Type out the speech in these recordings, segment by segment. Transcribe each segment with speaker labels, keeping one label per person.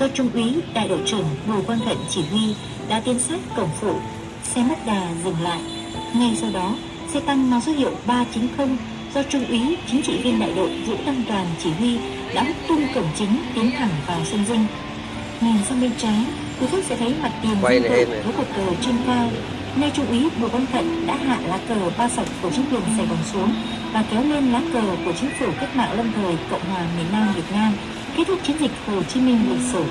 Speaker 1: do Trung úy Đại đội trưởng Bùi Quang Thận chỉ huy đã tiến sát cổng phụ. Xe mất đà dừng lại. Ngay sau đó, xe tăng mang số hiệu 390 do Trung úy chính trị viên đại đội Vũ Đăng Toàn chỉ huy đã hút tung cổng chính tiến thẳng vào sân dinh. Nhìn sang bên trái, quý khách sẽ thấy mặt tiền
Speaker 2: Quay này.
Speaker 1: với cột cờ trên cao. Nơi Trung úy Bùi Quang Thận đã hạ lá cờ ba sọc của chính quyền Sài Gòn xuống và kéo lên lá cờ của chính phủ cách mạng lâm thời Cộng hòa miền Nam Việt Nam kết thúc chiến dịch Hồ Chí Minh lịch sử.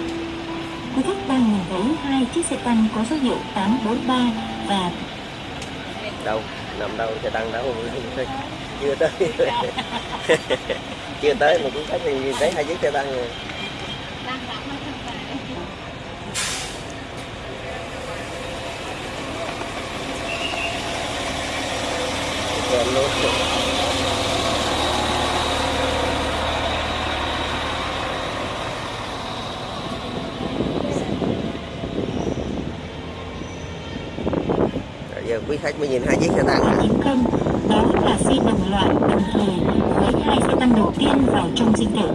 Speaker 1: Quý khách đang nhìn thấy hai, chiếc xe tăng có số hiệu 843 và
Speaker 2: đâu, nằm đâu xe tăng đâu chưa tới. Chưa tới mà cũng khách thì nhìn thấy hai chiếc xe tăng rồi. Kèm luôn. Giờ quý khách mới nhìn hai chiếc xe tăng.
Speaker 1: Chín không đó là xe đồng loại đồng thời với hai xe tăng đầu tiên vào trong dinh thự.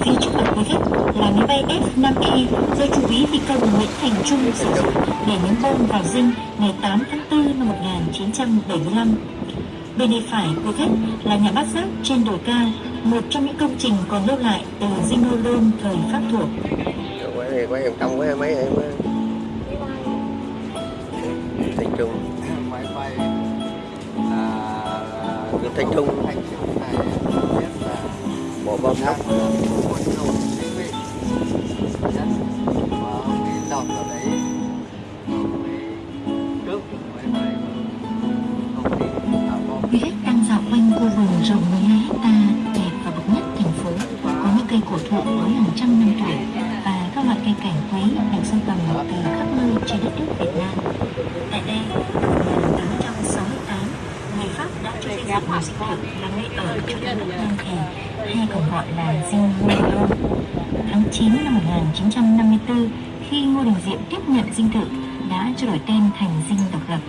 Speaker 1: Phía trước mặt quý khách là máy bay F-5E do trung úy phi công Nguyễn Thành Trung sử dụng để ném bom vào dinh ngày 8 tháng 4 năm 1975 bên tay phải quý khách là nhà bát giác trên đồi cao một trong những công trình còn lưu lại từ dinh Lôn thời Pháp thuộc.
Speaker 2: Quay vòng trong quay mấy em
Speaker 3: bay và ông ấy thả bom
Speaker 1: Quý khách đang dạo quanh khu vườn rộng 12 hecta, đẹp và bậc nhất thành phố. Có những cây cổ thụ với hàng trăm năm tuổi và các loại cây cảnh quấy được sưu tầm từ khắp nơi trên đất nước Việt Nam. Tại đây, năm 1868, người Dựng một dinh thự nơi ở cho nước Nam Thèn hay còn gọi là dinh Ngô Lương. Tháng 9 năm 1954, khi Ngô Đình Diệm tiếp nhận dinh thự đã cho đổi tên thành dinh độc lập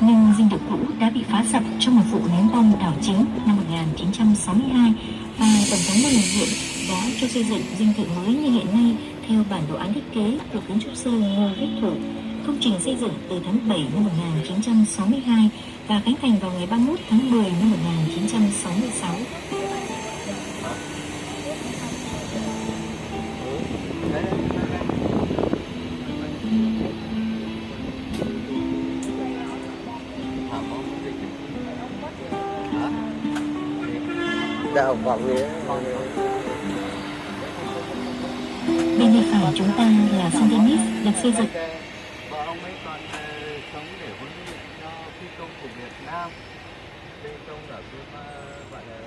Speaker 1: nhưng dinh thự cũ đã bị phá sập trong một vụ ném bom đảo chính năm 1962 và Tổng thống Ngô Đình Diệm đã cho xây dựng dinh thự mới như hiện nay theo bản đồ án thiết kế của kiến trúc sư Ngô Viết Thủ. Công trình xây dựng từ tháng 7 năm 1962 và khánh thành vào ngày 31 tháng 10 năm 1966.
Speaker 3: Hả?
Speaker 2: đào vòng gì đó
Speaker 1: Bên tay phải chúng ta là Saint Denis được xây dựng
Speaker 3: và ông còn ờ, sống để huấn luyện cho phi công của Việt Nam. Phi công ở cái gọi là